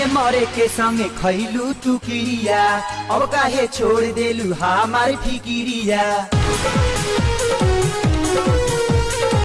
जिए मरे के संगे खैलू तू अब काहे छोड़ देलू हमार फिकिरिया